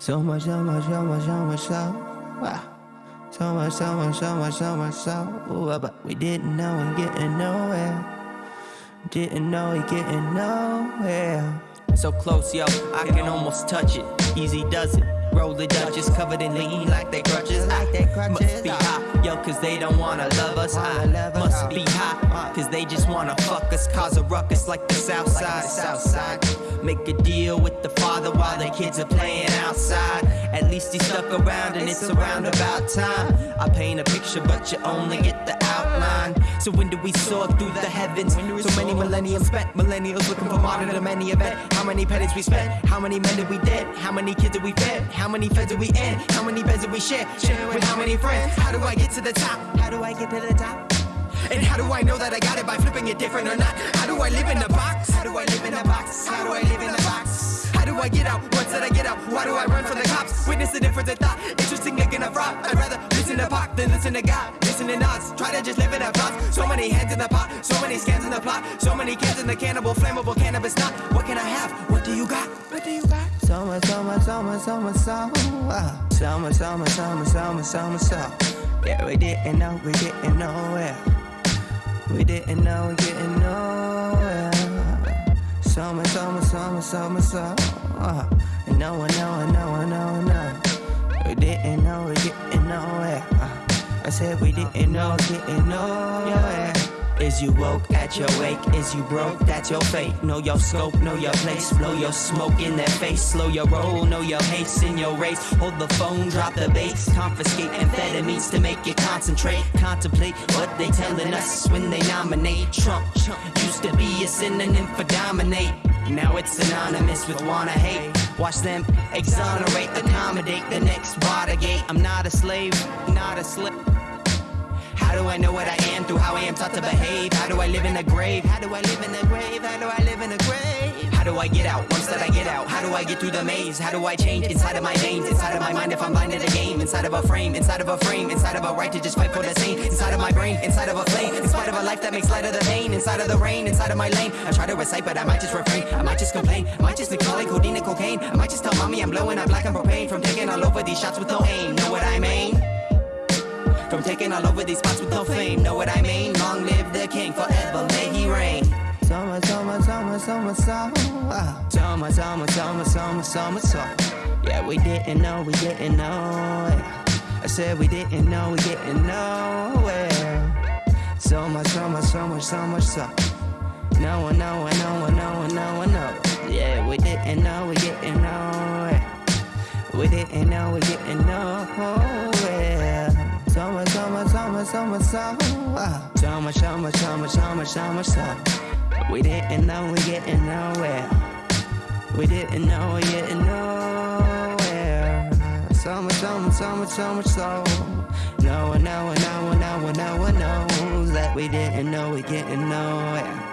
So much, so much, so much, so much, so wow. So much, so much, so much, so much, so ooh, ah, but we didn't know and getting nowhere. Didn't know we getting nowhere. So close, yo, I can almost touch it. Easy does it. Roll the Dutchess covered in lean like they crutches. Like they crutches. Must be hot, yo, cause they don't wanna love us. I must be hot, cause they just wanna fuck us. Cause a ruckus like the south side. South side. Make a deal with the father while the kids are playing outside. At least he stuck around and it's around about time. I paint a picture, but you only get the outline. So when do we soar through the heavens? So many millenniums spent, millennials looking for modern to many event. How many pennies we spent? How many men did we dead? How many kids did we fed? How many feds did we end? How many beds did we share? Share with how many friends? How do I get to the top? How do I get to the top? And how do I know that I got it by flipping it different or not? How do I live in a box? How do I live in a box? How do I live in a box? How do I get out? Once that I get out, why do I run from the cops? Witness the difference in thought. Interesting making a fraud. I'd rather listen to Pac than listen to God. Listen to us. Try to just live in a box. So many hands in the pot. So many scans in the plot. So many cans in the cannibal, flammable cannabis knot. So much, so much, so much, so much, so. Yeah, we didn't know, we didn't nowhere. We didn't know, we getting nowhere. So much, so. Uh, and no one, no one, no one, no one, no. We didn't know, we getting nowhere. I said we didn't know, getting nowhere. Is you woke at your wake? Is you broke? That's your fate. Know your scope, know your place. Blow your smoke in their face. Slow your roll, know your haste in your race. Hold the phone, drop the bass. Confiscate amphetamines to make you concentrate. Contemplate what they telling us when they nominate Trump. Used to be a synonym for dominate. Now it's synonymous with wanna hate. Watch them exonerate, accommodate the next Watergate. I'm not a slave, not a slave. How do I know what I am through how I am taught to behave? How do I live in the grave? How do I live in the grave? How do I live in the grave? How do I get out once that I get out? How do I get through the maze? How do I change inside of my veins? Inside of my mind if I'm blind to the game? Inside of a frame, inside of a frame, inside of a right to just fight for the same. Inside of my brain, inside of a flame, in spite of a life that makes light of the pain. Inside of the rain, inside of my lane. I try to recite, but I might just refrain. I might just complain. I might just be calling codeine and cocaine. I might just tell mommy I'm blowing up black and propane from taking all over these shots with no aim. Know what I mean? From taking all over these spots with no fame, know what I mean? Long live the king, forever may he reign. So much, so much, so much, so much, so wow. So much, so much, so much, so much, so much, Yeah, we didn't know, we didn't know I said we didn't know, we didn't nowhere So much, so much, so much, so much, so No one, no one, no one, no one, no one, no Yeah, we didn't know, we didn't nowhere We didn't know, we didn't nowhere so much, so much, so much, so much, so much, so much, so much, so We didn't know we getting nowhere. We didn't know we getting nowhere. So much, so much, so much, so much, so No one, no one, no one, no one, no one knows that we didn't know we getting nowhere.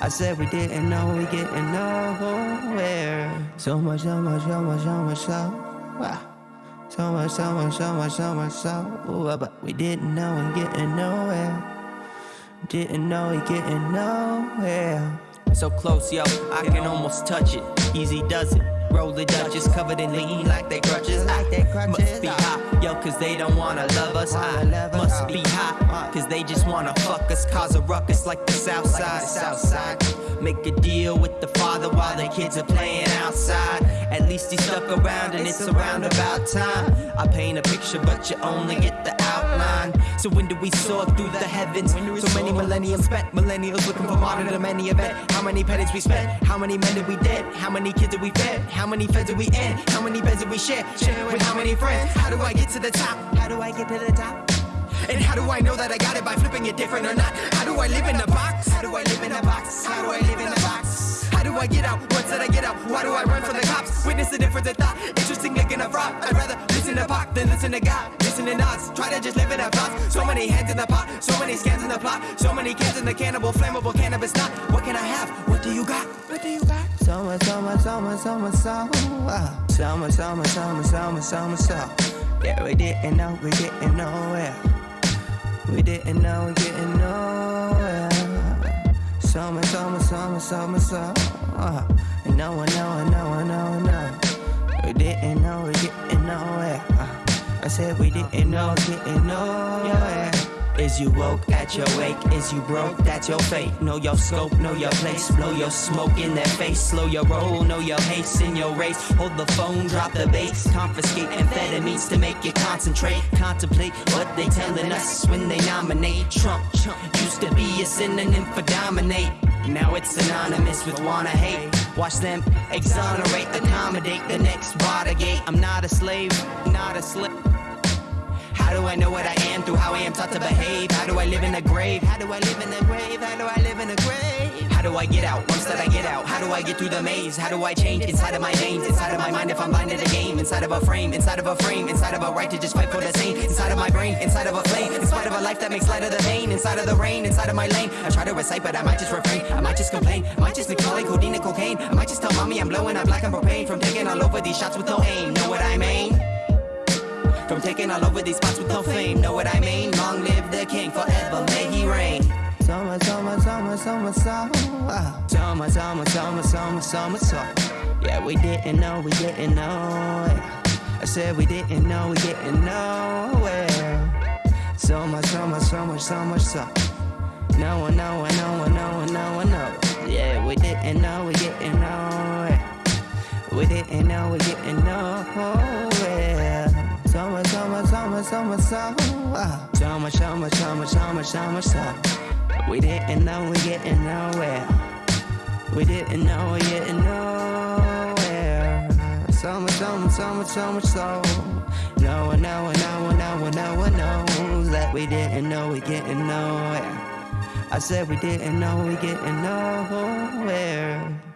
I said we didn't know we getting nowhere. So much, so much, so much, so much, so wow. So much, so much, so much, so much, so but we didn't know and getting nowhere. Didn't know we're getting nowhere. So close, yo, I can almost touch it. Easy does it. Roll the Dutchess covered in lean like they crutches. Like they crutches. Must be hot, yo, cause they don't wanna love us. I must be hot, cause they just wanna fuck us. Cause a ruckus like the south side. South side. Make a deal with the father while the kids are playing outside. At least he stuck around and it's around about time. I paint a picture, but you only get the outline. So when do we soar through the heavens? So many millenniums spent, millennials looking for modern to many event. How many pennies we spent? How many men did we dead? How many kids did we fed? How many feds did we end? How many beds did we share? Share with how many friends? How do I get to the top? How do I get to the top? And how do I know that I got it by flipping it different or not? How do I live in a box? How do I live in a box? How do I live in a box? How do I get out? Once that I get out, why do I run from the cops? Witness the difference in thought. Interesting making a fraud. I'd rather listen to Pac than listen to God. Listen to us. Try to just live in a box. So many hands in the pot. So many scans in the plot. So many cans in the cannibal, flammable cannabis knot. What can I have? summer, summer, summer, summer, summer, summer, summer, summer. Yeah, we didn't know, we didn't know where. We didn't know, we didn't know where. Summer, summer, summer, summer, summer. No, And no, no, no, no, no. We didn't know, we didn't know where. I said we didn't know, didn't know where. Is you woke at your wake? Is you broke? That's your fate. Know your scope, know your place. Blow your smoke in their face. Slow your roll, know your haste in your race. Hold the phone, drop the bass. Confiscate amphetamines to make you concentrate. Contemplate what they telling us when they nominate Trump. Used to be a synonym for dominate. Now it's synonymous with wanna hate. Watch them exonerate, accommodate the next Watergate. I'm not a slave, not a slave. How do I know what I am through how I am taught to behave? How do I live in a grave? How do I live in a grave? How do I live in a grave? How do I get out once that I get out? How do I get through the maze? How do I change inside of my veins? Inside of my mind if I'm blind to the game? Inside of a frame, inside of a frame, inside of a right to just fight for the same. Inside of my brain, inside of a flame, in spite of a life that makes light of the pain. Inside of the rain, inside of my lane. I try to recite, but I might just refrain. I might just complain. I might just be calling codeine and cocaine. I might just tell mommy I'm blowing up like I'm propane from taking all over these shots with no aim. Know what I mean? I'm taking all over these spots with no fame. Know what I mean? Long live the king, forever may he reign. Summer, summer, summer, summer, summer. Summer, summer, summer, summer, summer, summer. Yeah, we didn't know, we didn't know. Yeah. I said we didn't know, we didn't know. Yeah. So much, so much, so much, so much, so. No one, no one, no one, no one, no one. summer soul. Uh, summer, summer, summer, summer, summer soul. We didn't know we're getting nowhere. We didn't know we're getting nowhere. So much, so much, so much, so much so. No one, no one, no one, no one, no one knows that we didn't know we're getting nowhere. I said we didn't know we're getting nowhere.